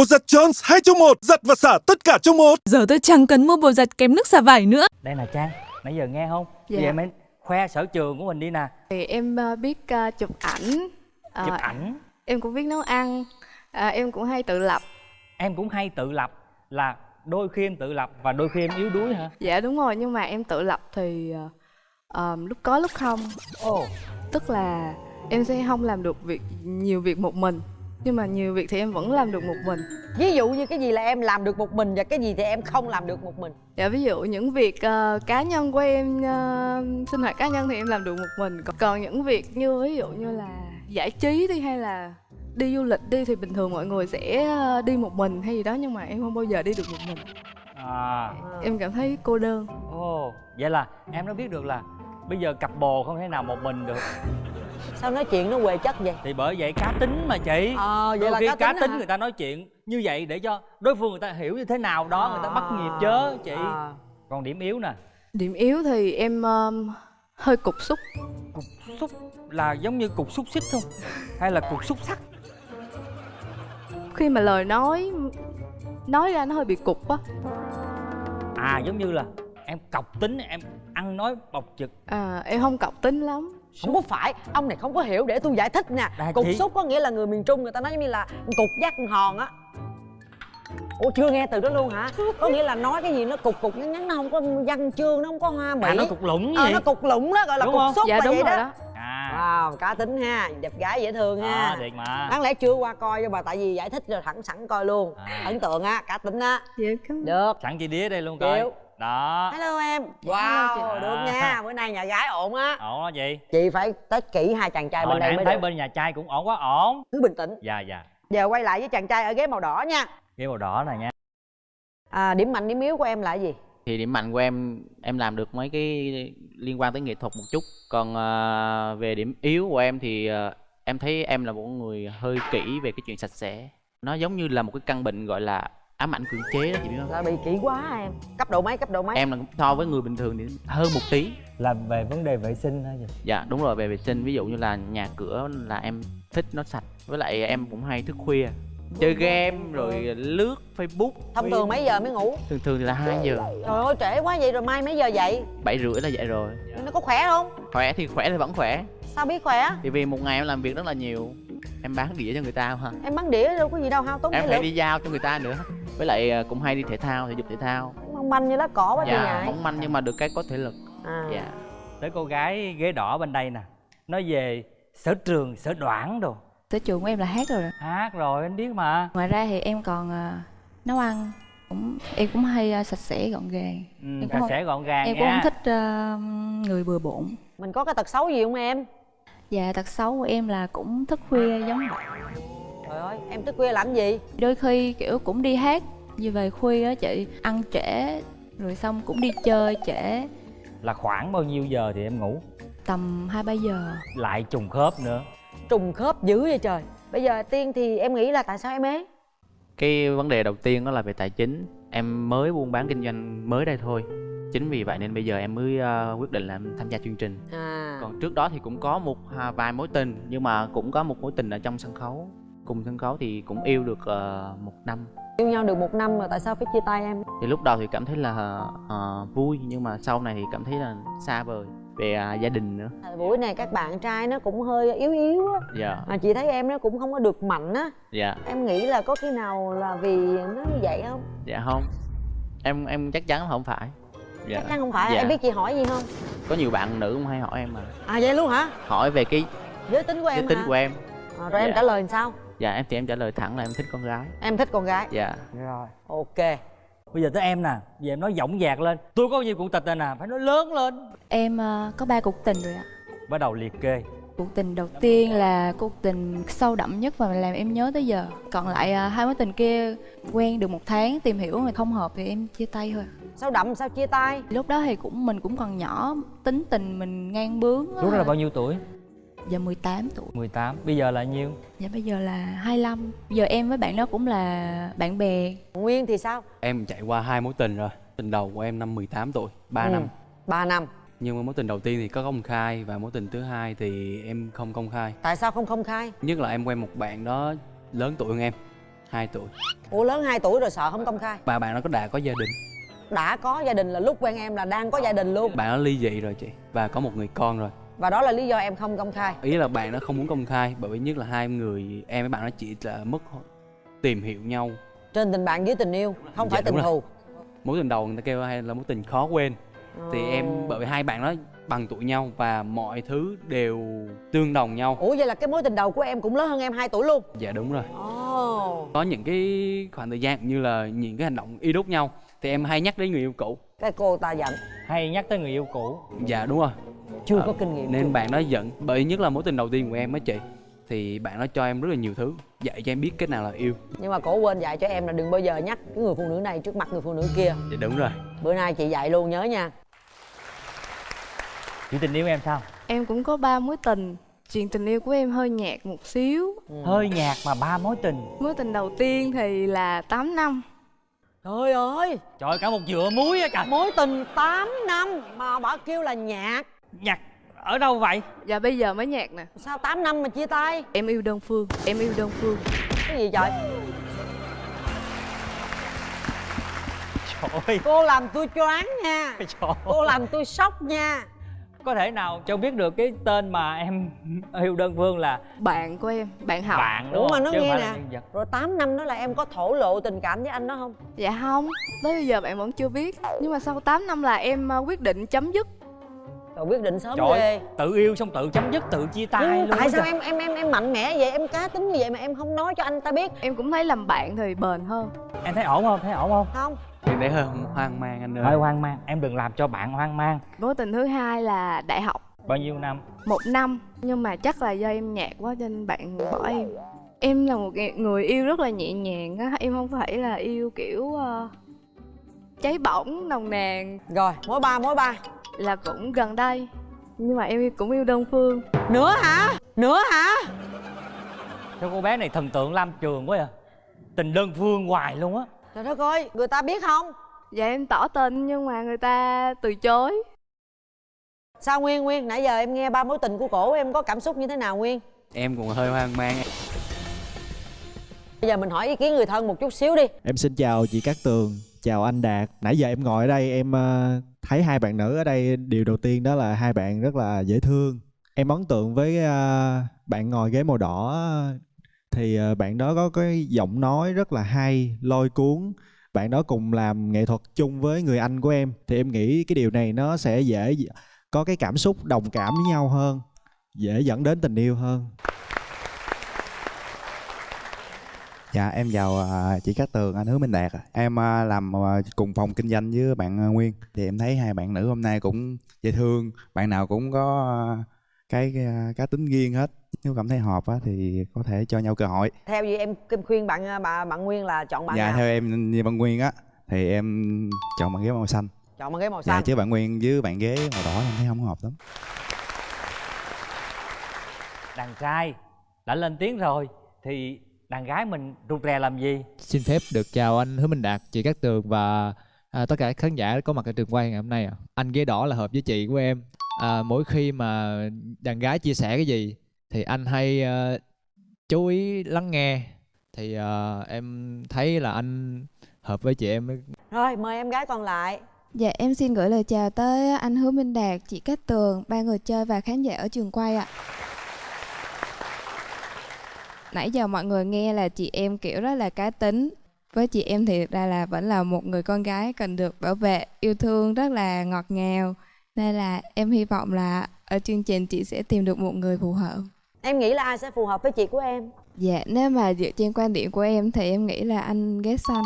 Bột giặt Jones 2 trong 1, giặt và xả tất cả trong một. Giờ tôi chẳng cần mua bột giặt kém nước xả vải nữa. đây là trang nãy giờ nghe không Dạ. bây giờ em khoe sở trường của mình đi nè Thì em ờ, biết ờ, chụp ảnh, ờ, chụp ảnh em cũng biết nấu ăn, ờ, em cũng hay tự lập. em cũng hay tự lập là đôi khi em tự lập và đôi khi em yếu đuối hả Dạ đúng rồi, nhưng mà em tự lập thì ờ, lúc có lúc không. ồ Tức là em sẽ không làm được việc nhiều việc một mình. Nhưng mà nhiều việc thì em vẫn làm được một mình. ví dụ như cái gì là em làm được một mình và cái gì thì em không làm được một mình Dạ ví dụ những việc ờ, cá nhân của em ờ, sinh hoạt cá nhân thì em làm được một mình. Còn- Còn những việc như ví dụ như là giải trí đi hay là đi du lịch đi thì bình thường mọi người sẽ ờ, đi một mình hay gì đó nhưng mà em không bao giờ đi được một mình. à Em cảm thấy cô đơn. ồ vậy là em nó biết được là bây giờ cặp bồ không thể nào một mình được sao nói chuyện nó quê chất vậy thì bởi vậy cá tính mà chị ờ vậy đôi là khi cá, cá tính, tính hả? người ta nói chuyện như vậy để cho đối phương người ta hiểu như thế nào đó người ta bắt nhịp chớ chị À. còn điểm yếu nè Điểm yếu thì em um, hơi cục xúc. cục xúc là giống như cục xúc xích không hay là cục xúc sắc Khi mà lời nói nói ra nó hơi bị cục á. à giống như là em cọc tính em ăn nói bộc trực À, em không cọc tính lắm. Không có phải ông này không có hiểu để tôi giải thích nè. Cục chị- xúc có nghĩa là người miền trung người ta nói giống như là cục giác hòn á. Ủa chưa nghe từ đó luôn hả? Có nghĩa là nói cái gì nó cục cục ngắn ngắn nó không có văn chương nó không có hoa mỹ. à nó cục lũng ờ vậy. nó cục lũng đó gọi là Đúng cục xúc dạ là đúng vậy rồi đó, đó. à. Wow, cá tính ha, đẹp gái dễ thương ha. À thiệt mà. Đáng lẽ chưa qua coi cho bà tại vì giải thích rồi thẳng sẵn coi luôn. À. Ấn tượng á, cá tính á. Dạ, Được. Sẵn chị đĩa đây luôn coi. Chịu. Đó. Hello em. Hello Wow, chị. được nha, bữa nay nhà gái ổn á. Ổn đó chị? Chị phải test kỹ hai chàng trai hồi bên nãy đây em mới thấy được. bên nhà trai cũng ổn quá ổn. Cứ bình tĩnh. Dạ dạ. Giờ quay lại với chàng trai ở ghế màu đỏ nha. Cái màu đỏ này nha. À, Điểm mạnh, điểm yếu của em là gì? thì điểm mạnh của em em làm được mấy cái liên quan tới nghệ thuật một chút. Còn à, về điểm yếu của em thì à, em thấy em là một người hơi kỹ về cái chuyện sạch sẽ. Nó giống như là một cái căn bệnh gọi là ám ảnh cưỡng chế đó chị biết không? Là bị kỹ quá em? Cấp độ mấy, cấp độ mấy? em là so với người bình thường thì hơn một tí. Là về vấn đề vệ sinh hả chị? Dạ đúng rồi về vệ sinh. Ví dụ như là nhà cửa là em thích nó sạch với lại em cũng hay thức khuya. Chơi game rồi lướt facebook. Thông thường mấy giờ mới ngủ? thường thường thì là 2 giờ. Trời ơi trễ quá vậy rồi mai mấy giờ dậy? bảy rưỡi là dậy rồi. Nó có khỏe không? khỏe thì khỏe thì vẫn khỏe. Sao biết khỏe? thì vì một ngày em làm việc rất là nhiều em bán đĩa cho người ta ha Em bắn đĩa đâu có gì đâu hao tốn em phải lực đi giao cho người ta nữa với lại à, cũng hay đi thể thao thể dục thể thao. Mong manh như lá cỏ quá dạ ngại mỏng manh nhưng mà được cái có thể lực. À. dạ. Tới cô gái ghế đỏ bên đây nè nói về sở trường sở đoản đồ. Sở trường của em là hát rồi. Đó. hát rồi anh biết mà. Ngoài ra thì em còn à, nấu ăn. Cũng em cũng hay à, sạch sẽ gọn gàng. Ừ, Em sạch không- sẽ gọn gàng em nha. cũng không thích à, người bừa bộn. Mình có cái tật xấu gì không em? và tật xấu của em là cũng thức khuya giống vậy Trời ơi, em thức khuya làm gì? đôi khi kiểu cũng đi hát. Như về khuya á chị ăn trễ rồi xong cũng đi chơi trễ. Là khoảng bao nhiêu giờ thì em ngủ? Tầm hai ba giờ. Lại trùng khớp nữa. Trùng khớp dữ vậy trời. Bây giờ Tiên thì em nghĩ là tại sao em ế? cái vấn đề đầu tiên đó là về tài chính. Em mới buôn bán kinh doanh mới đây thôi. Chính vì vậy nên bây giờ em mới à, quyết định là em tham gia chương trình. À. Còn trước đó thì cũng có một à, vài mối tình nhưng mà cũng có một mối tình ở trong sân khấu cùng sân khấu thì cũng yêu được ờ, một năm Yêu nhau được một năm rồi tại sao phải chia tay em? thì lúc đầu thì cảm thấy là ờ, vui nhưng mà sau này thì cảm thấy là xa vời về à, gia đình nữa Thời buổi này các bạn trai nó cũng hơi yếu yếu á dạ Mà chị thấy em nó cũng không có được mạnh á dạ Em nghĩ là có khi nào là vì nó như vậy không? dạ không em em chắc chắn không phải dạ Chắc chắn không phải, Dạ. em biết chị hỏi gì không? có nhiều bạn nữ cũng hay hỏi em mà À vậy luôn hả? hỏi về cái Giới tính của em giới tính hả? của em À, rồi em Dạ. trả lời làm sao? Dạ em thì em trả lời thẳng là em thích con gái. Em thích con gái. Dạ. Rồi. Ok. Bây giờ tới em nè giờ em nói dõng dạc lên. Tôi có nhiều cuộc tình này nè phải nói lớn lên. Em à, có ba cuộc tình rồi ạ. Bắt đầu liệt kê. Cuộc tình đầu tiên là cuộc tình sâu đậm nhất và làm em nhớ tới giờ. Còn lại à, hai mối tình kia quen được một tháng tìm hiểu mà không hợp thì em chia tay thôi. Sao đậm sao chia tay? lúc đó thì cũng mình cũng còn nhỏ tính tình mình ngang bướng á. lúc đó là bao nhiêu tuổi giờ 18 tuổi. 18 bây giờ là nhiêu? Dạ bây giờ là 25 giờ em với bạn đó cũng là bạn bè. Nguyên thì sao? Em trải qua hai mối tình rồi. Tình đầu của em năm 18 tuổi, 3 Ừ. năm. 3 năm. Nhưng mà mối tình đầu tiên thì có công khai Và mối tình thứ hai thì em không công khai. Tại sao không công khai? Nhất là em quen một bạn đó lớn tuổi hơn em 2 tuổi. Ủa lớn 2 tuổi rồi sợ không công khai? Và bạn đó có đã có gia đình? Đã có gia đình là lúc quen em là đang có gia đình luôn. Bạn đó ly dị rồi chị Và có một người con rồi và đó là lý do em không công khai. Ý là bạn đó không muốn công khai Bởi vì nhất là hai người Em với bạn đó chỉ là mất tìm hiểu nhau. Trên tình bạn dưới tình yêu không Dạ, phải tình thù. Mối tình đầu người ta kêu hay là mối tình khó quên. Thì Ồ. em bởi vì hai bạn đó bằng tuổi nhau Và mọi thứ đều tương đồng nhau. Ủa vậy là cái mối tình đầu của em cũng lớn hơn em 2 tuổi luôn? Dạ đúng rồi. Ồ. Có những cái khoảng thời gian như là những cái hành động y đúc nhau Thì em hay nhắc đến người yêu cũ. Cái cô ta giận. Hay nhắc tới người yêu cũ. Dạ đúng rồi chưa Ờ, có kinh nghiệm Nên chưa? bạn đó giận Bởi nhất là mối tình đầu tiên của em á chị Thì bạn đó cho em rất là nhiều thứ Dạy cho em biết cái nào là yêu. Nhưng mà cổ quên dạy cho em là đừng bao giờ nhắc cái người phụ nữ này trước mặt người phụ nữ kia. Dạ đúng rồi. Bữa nay chị dạy luôn nhớ nha. Chuyện tình yêu em sao? Em cũng có ba mối tình. Chuyện tình yêu của em hơi nhạt một xíu. Hơi nhạt mà ba mối tình. Mối tình đầu tiên thì là 8 năm. Trời ơi! Trời cả một dựa muối á trời. Mối tình 8 năm mà bà kêu là nhạt nhạt ở đâu vậy? Và bây giờ mới nhạt nè. Sao 8 năm mà chia tay? Em yêu đơn phương em yêu đơn phương. Cái gì trời trời ơi. Cô làm tôi choáng nha. Trời cô làm tôi sốc nha. Có thể nào cho biết được cái tên mà em yêu đơn phương là bạn của em bạn học bạn đúng mà nó nghe nè. rồi 8 năm đó là em có thổ lộ tình cảm với anh đó không? Dạ không. Tới bây giờ bạn vẫn chưa biết. Nhưng mà sau 8 năm là em ờ, quyết định chấm dứt rồi quyết định sớm trời ghê. tự yêu xong tự chấm dứt tự chia tay Nhưng luôn tại sao trời. em em em em mạnh mẽ vậy? Em cá tính như vậy mà em không nói cho anh ta biết. Em cũng thấy làm bạn thì bền hơn. Em thấy ổn không? Thấy ổn không? Không. Em thấy hơi hoang mang anh ơi. Hơi hoang mang. Em đừng làm cho bạn hoang mang. Mối tình thứ hai là đại học. Bao nhiêu năm? Một năm. Nhưng mà chắc là do em nhạt quá cho nên bạn bỏ em. Em là một người- yêu rất là nhẹ nhàng á. Em không phải là yêu kiểu ờ, cháy bỏng nồng nàn. Rồi mối ba mối ba là cũng gần đây. Nhưng mà em cũng yêu đơn phương. Nữa hả? Nữa hả? Cho cô bé này thần tượng lam trường quá à tình đơn phương hoài luôn á. Trời đất ơi người ta biết không? Dạ em tỏ tình nhưng mà người ta từ chối. Sao nguyên nguyên? Nãy giờ em nghe ba mối tình của cổ em có cảm xúc như thế nào nguyên? Em cũng hơi hoang mang bây giờ mình hỏi ý kiến người thân một chút xíu đi. Em xin chào chị Cát Tường, chào anh Đạt. Nãy giờ em ngồi ở đây em ờ, thấy hai bạn nữ ở đây điều đầu tiên đó là hai bạn rất là dễ thương. Em ấn tượng với uh, bạn ngồi ghế màu đỏ thì uh, bạn đó có cái giọng nói rất là hay, lôi cuốn. Bạn đó cùng làm nghệ thuật chung với người anh của em thì em nghĩ cái điều này nó sẽ dễ có cái cảm xúc đồng cảm với nhau hơn, dễ dẫn đến tình yêu hơn. Dạ em chào à, chị Cát Tường, anh Hứa Minh Đạt. Em à, làm à, cùng phòng kinh doanh với bạn Nguyên. Thì em thấy hai bạn nữ hôm nay cũng dễ thương, bạn nào cũng có cái cá tính riêng hết. Nếu cảm thấy hợp á, thì có thể cho nhau cơ hội. theo gì em khuyên bạn bà bạn nguyên là chọn bạn dạ nào theo em như bạn Nguyên á thì em chọn bạn ghế màu xanh. chọn bằng ghế màu Dạ xanh chứ bạn Nguyên với bạn ghế màu đỏ em thấy không hợp lắm. đàn trai đã lên tiếng rồi thì đàn gái mình rụt rè làm gì Xin phép được chào anh Hứa Minh Đạt, chị Cát Tường và à, tất cả các khán giả có mặt ở trường quay ngày hôm nay ạ. Anh ghế đỏ là hợp với chị của em. À, mỗi khi mà đàn gái chia sẻ cái gì thì anh hay à, chú ý lắng nghe. Thì à, em thấy là anh hợp với chị em. rồi mời em gái còn lại Dạ em xin gửi lời chào tới anh Hứa Minh Đạt, chị Cát Tường, ba người chơi và khán giả ở trường quay ạ. Nãy giờ mọi người nghe là chị em kiểu rất là cá tính. Với chị em thì thực ra là vẫn là một người con gái cần được bảo vệ, yêu thương rất là ngọt ngào. Nên là em hy vọng là ở chương trình chị sẽ tìm được một người phù hợp. em nghĩ là ai sẽ phù hợp với chị của em Dạ, nếu mà dựa trên quan điểm của em thì em nghĩ là anh ghét xanh.